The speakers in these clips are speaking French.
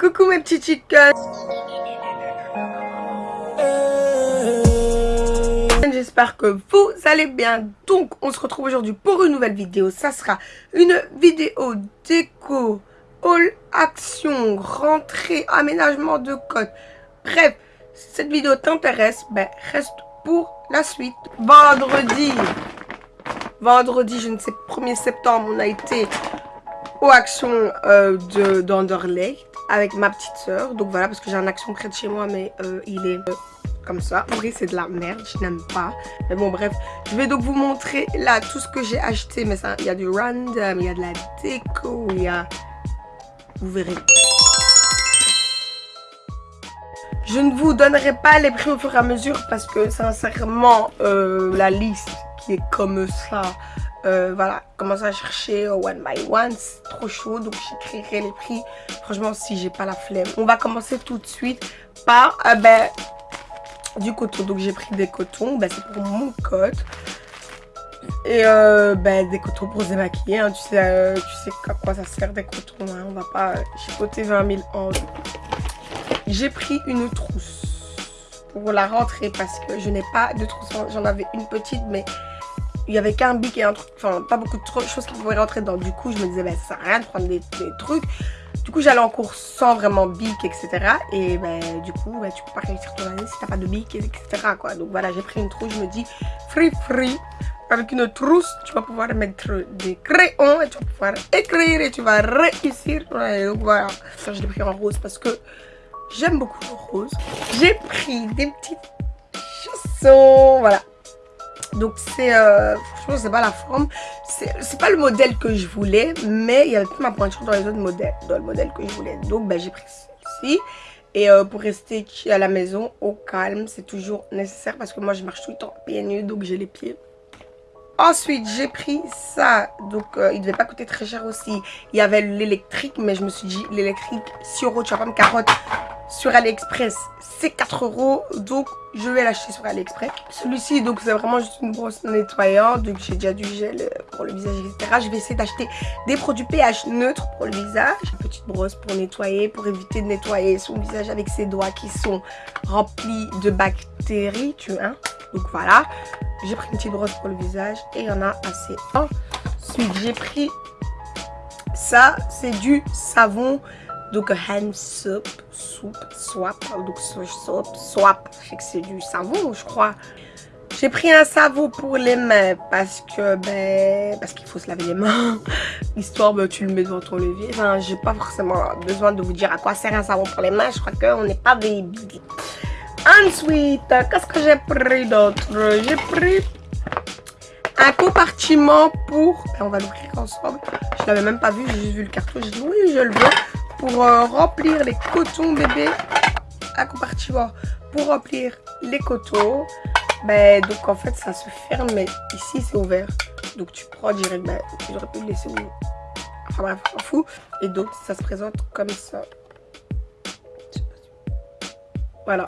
Coucou mes petits chickens J'espère que vous allez bien. Donc, on se retrouve aujourd'hui pour une nouvelle vidéo. Ça sera une vidéo déco, all action, rentrée, aménagement de code. Bref, si cette vidéo t'intéresse, ben, reste pour la suite. Vendredi, vendredi, je ne sais, 1er septembre, on a été aux actions euh, avec ma petite soeur. Donc voilà, parce que j'ai un action près de chez moi, mais euh, il est euh, comme ça. Oui, c'est de la merde, je n'aime pas. Mais bon, bref, je vais donc vous montrer là tout ce que j'ai acheté. Mais ça, il y a du random, il y a de la déco, il y a... Vous verrez. Je ne vous donnerai pas les prix au fur et à mesure parce que sincèrement, euh, la liste qui est comme ça, euh, voilà, commence à chercher one by one, c'est trop chaud, donc j'écrirai les prix. Franchement, si j'ai pas la flemme. On va commencer tout de suite par euh, ben, du coton. Donc j'ai pris des cotons, ben, c'est pour mon cote. Et euh, ben, des cotons pour se démaquiller, hein. tu, sais, tu sais à quoi ça sert des cotons, hein. on va pas chipoter 20 000 ans. J'ai pris une trousse pour la rentrée parce que je n'ai pas de trousse, j'en avais une petite mais il y avait qu'un bic et un truc, enfin pas beaucoup de choses qui pouvaient rentrer dedans. Du coup, je me disais, ben, ça sert à rien de prendre des, trucs. Du coup, j'allais en cours sans vraiment bic, etc. Et ben, du coup, ben, tu peux pas réussir ton année si t'as pas de bic, etc. Quoi. Donc voilà, j'ai pris une trousse, je me dis, free free. Avec une trousse, tu vas pouvoir mettre des crayons et tu vas pouvoir écrire et tu vas réussir. donc voilà, ça je l'ai pris en rose parce que j'aime beaucoup le rose. J'ai pris des petites chaussons, voilà. Donc c'est, euh, franchement c'est pas la forme, c'est pas le modèle que je voulais, mais il y avait toute ma pointure dans les autres modèles, dans le modèle que je voulais. Donc ben, j'ai pris celle-ci. Et euh, pour rester à la maison, au calme, c'est toujours nécessaire parce que moi je marche tout le temps pieds nus, donc j'ai les pieds. Ensuite, j'ai pris ça. Donc, euh, il devait pas coûter très cher aussi. Il y avait l'électrique, mais je me suis dit, l'électrique, si euros, tu vas pas me carotte sur AliExpress, c'est 4 euros. Donc, je vais l'acheter sur AliExpress. Celui-ci, donc, c'est vraiment juste une brosse nettoyante. Donc, j'ai déjà du gel pour le visage, etc. Je vais essayer d'acheter des produits pH neutres pour le visage. Une petite brosse pour nettoyer, pour éviter de nettoyer son visage avec ses doigts qui sont remplis de bactéries, tu vois. Donc, voilà. J'ai pris une petite brosse pour le visage et il y en a assez. Ensuite, j'ai pris ça. C'est du savon donc hand soap, soup, swap, donc soap, swap, c'est du savon je crois. J'ai pris un savon pour les mains parce que ben parce qu'il faut se laver les mains. Histoire ben, tu le mets dans ton levier. Enfin, j'ai pas forcément besoin de vous dire à quoi sert un savon pour les mains. Je crois qu'on n'est pas baby. Ensuite, qu'est-ce que j'ai pris d'autre? J'ai pris un compartiment pour... Ben, on va l'ouvrir ensemble. Je l'avais même pas vu, j'ai juste vu le carton. J'ai dit oui, je le veux. Pour euh, remplir les cotons bébé à compartiment pour remplir les cotons. Ben donc en fait ça se ferme mais ici c'est ouvert. Donc tu prends direct ben j'aurais pu le laisser où enfin bref on fout. Et donc ça se présente comme ça. Voilà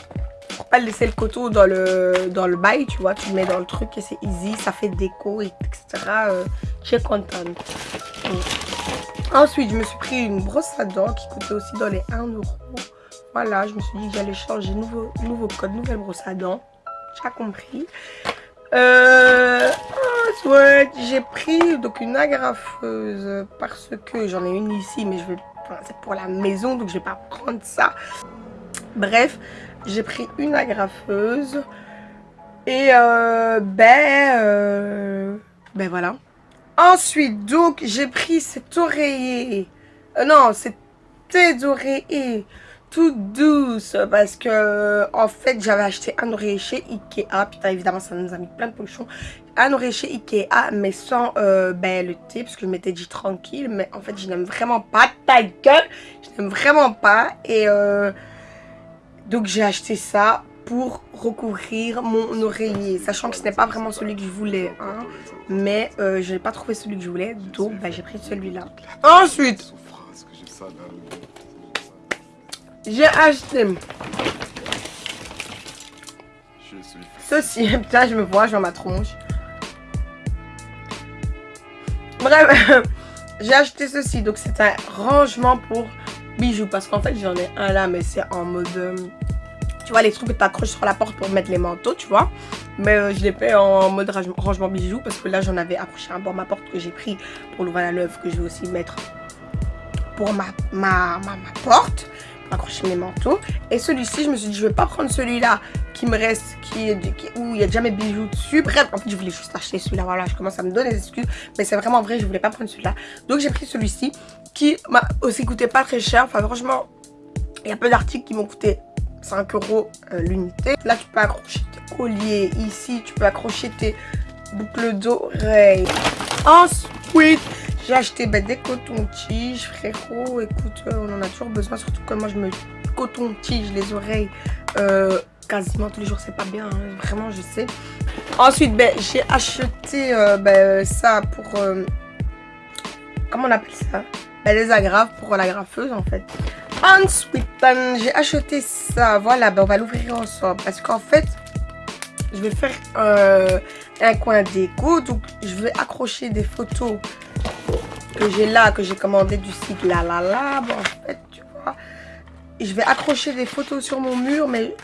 pour pas laisser le coton dans le dans le bail tu vois tu le mets dans le truc et c'est easy ça fait déco etc euh, je suis contente Ensuite, je me suis pris une brosse à dents qui coûtait aussi dans les 1 euro. Voilà, je me suis dit que j'allais changer nouveau, nouveau code, nouvelle brosse à dents. J'ai compris. Euh, ensuite, j'ai pris donc une agrafeuse parce que j'en ai une ici, mais je vais, c'est pour la maison, donc je vais pas prendre ça. Bref, j'ai pris une agrafeuse et euh, ben, euh, ben voilà. Ensuite, donc, j'ai pris cet oreiller. Euh, non, c'était oreiller toute douce parce que en fait j'avais acheté un oreiller chez Ikea putain évidemment ça nous a mis plein de pollution un oreiller chez Ikea mais sans euh, ben, le thé parce que je m'étais dit tranquille mais en fait je n'aime vraiment pas ta gueule je n'aime vraiment pas et euh, donc j'ai acheté ça pour recouvrir mon oreiller. Sachant que ce n'est pas vraiment celui que je voulais. Hein, mais euh, je n'ai pas trouvé celui que je voulais. Donc bah, j'ai pris celui-là. Ensuite, j'ai acheté ceci. Putain, je me vois, je vois ma tronche. Bref, j'ai acheté ceci. Donc c'est un rangement pour bijoux. Parce qu'en fait, j'en ai un là, mais c'est en mode... Euh, tu vois, les trucs que tu accroches sur la porte pour mettre les manteaux, tu vois. Mais euh, je l'ai fait en mode rangement bijoux parce que là, j'en avais accroché un bord ma porte que j'ai pris pour l'ouvrir la neuve que je vais aussi mettre pour ma, ma, ma, porte accrocher mes manteaux. Et celui-ci, je me suis dit, je vais pas prendre celui-là qui me reste, qui, où il y a déjà mes bijoux dessus. Bref, en fait, je voulais juste acheter celui-là. Voilà, je commence à me donner des excuses. Mais c'est vraiment vrai, je voulais pas prendre celui-là. Donc, j'ai pris celui-ci qui m'a aussi coûté pas très cher. Enfin, franchement, il y a peu d'articles qui m'ont coûté 5 euros euh, l'unité. Là, tu peux accrocher tes colliers. Ici, tu peux accrocher tes boucles d'oreilles. Ensuite, j'ai acheté ben, des cotons-tiges, frérot. Écoute, euh, on en a toujours besoin, surtout que moi, je me coton-tige les oreilles euh, quasiment tous les jours. C'est pas bien, hein. vraiment, je sais. Ensuite, ben, j'ai acheté ben, ça pour... comment on appelle ça? Ben, Les agrafes pour la graffeuse, en fait. Ensuite, j'ai acheté ça. Voilà, ben on va l'ouvrir ensemble. Parce qu'en fait, je vais faire euh, un coin déco. Donc, je vais accrocher des photos que j'ai là, que j'ai commandé du site La La La. Bon, en fait, tu vois. Je vais accrocher des photos sur mon mur, mais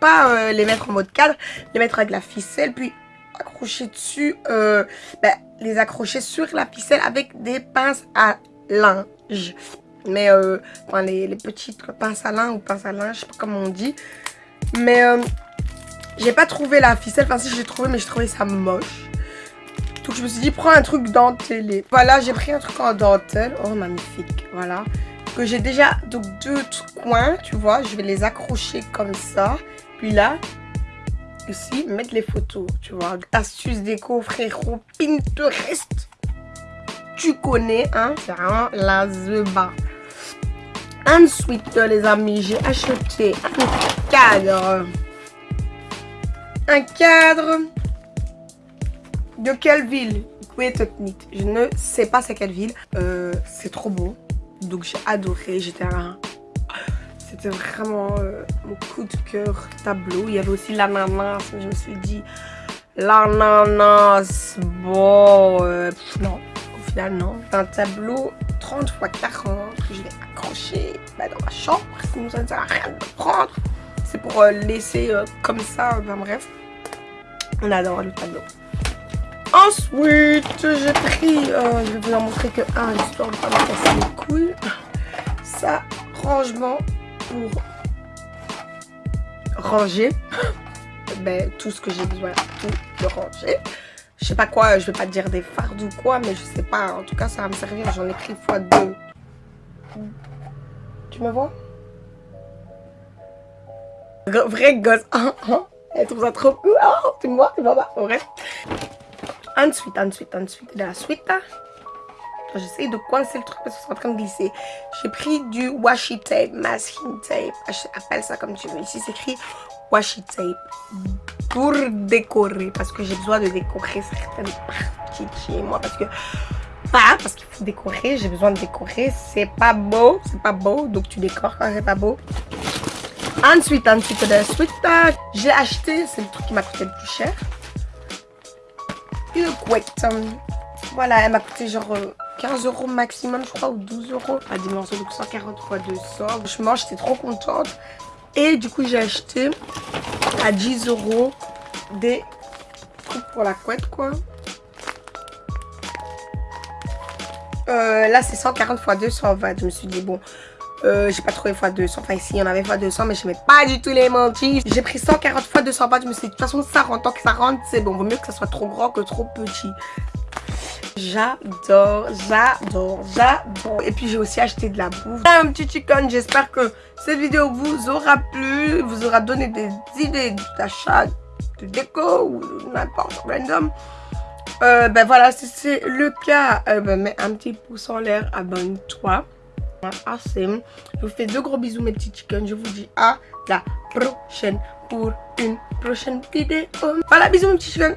pas euh, les mettre en mode cadre. Les mettre avec la ficelle, puis accrocher dessus. Euh, ben, les accrocher sur la ficelle avec des pinces à linge. Mais, euh, enfin, les, petites pinces à linge ou pinces à linge, je sais pas comment on dit. Mais, euh, j'ai pas trouvé la ficelle. Enfin, si, j'ai trouvé, mais j'ai trouvé ça moche. Donc, je me suis dit, prends un truc dentelé. Voilà, j'ai pris un truc en dentelle. Oh, magnifique. Voilà. Que j'ai déjà, donc, deux coins, tu vois. Je vais les accrocher comme ça. Puis là, ici, mettre les photos, tu vois. Astuce déco, frérot, Pinterest. Tu connais, hein. C'est vraiment la zeba. Ensuite, les amis, j'ai acheté un cadre. Un cadre de quelle ville? Je ne sais pas c'est quelle ville. Euh, c'est trop beau. Donc j'ai adoré. J'étais un... C'était vraiment euh, mon coup de cœur tableau. Il y avait aussi l'ananas. Je me suis dit, l'ananas, bon, euh, non, au final non. Un tableau 30 x 40 que je vais accrocher bah, dans ma chambre. Sinon, ça ne sert à rien de prendre. C'est pour laisser comme ça. Enfin bref, on adore le tableau. Ensuite, j'ai pris, euh, je vais vous en montrer que un, histoire de pas me casser les couilles. Ça, rangement pour ranger ben, tout ce que j'ai besoin, tout de ranger je sais pas quoi, je vais pas dire des fardes ou quoi, mais je sais pas. En tout cas, ça va me servir. J'en ai pris fois deux. Tu me vois? Vrai gosse. Elle trouve ça trop. Oh, tu me vois, tu me vois pas. Bref. Ensuite, ensuite, ensuite, de la suite. J'essaye de coincer le truc parce que c'est en train de glisser. J'ai pris du washi tape, masking tape. Appelle ça comme tu veux. Ici, c'est écrit washi tape pour décorer parce que j'ai besoin de décorer certaines parties chez moi parce que pas parce qu'il faut décorer j'ai besoin de décorer c'est pas beau c'est pas beau donc tu décores quand c'est pas beau ensuite ensuite de suite j'ai acheté c'est le truc qui m'a coûté le plus cher une couette voilà elle m'a coûté genre 15 euros maximum je crois ou 12 euros à dimension donc 140 x 200 franchement j'étais trop contente et du coup, j'ai acheté à 10 euros des coupes pour la couette, quoi. Euh, là, c'est 140 x 220. Je me suis dit, bon, euh, j'ai pas trouvé x 200. Enfin, ici, il y en avait x 200, mais je mets pas du tout les mentis. J'ai pris 140 x 220. Je me suis dit, de toute façon, ça rentre. Tant que ça rentre, c'est bon. Vaut mieux que ça soit trop grand que trop petit. J'adore, j'adore, j'adore. Et puis j'ai aussi acheté de la bouffe. Un petit chicken, j'espère que cette vidéo vous aura plu, vous aura donné des idées d'achat, de déco ou n'importe, random. Euh, ben voilà, si c'est le cas, euh, ben mets un petit pouce en l'air, abonne-toi. Assez. Je vous fais de gros bisous mes petits chickens. Je vous dis à la prochaine pour une prochaine vidéo. Voilà, bisous mes petits chickens.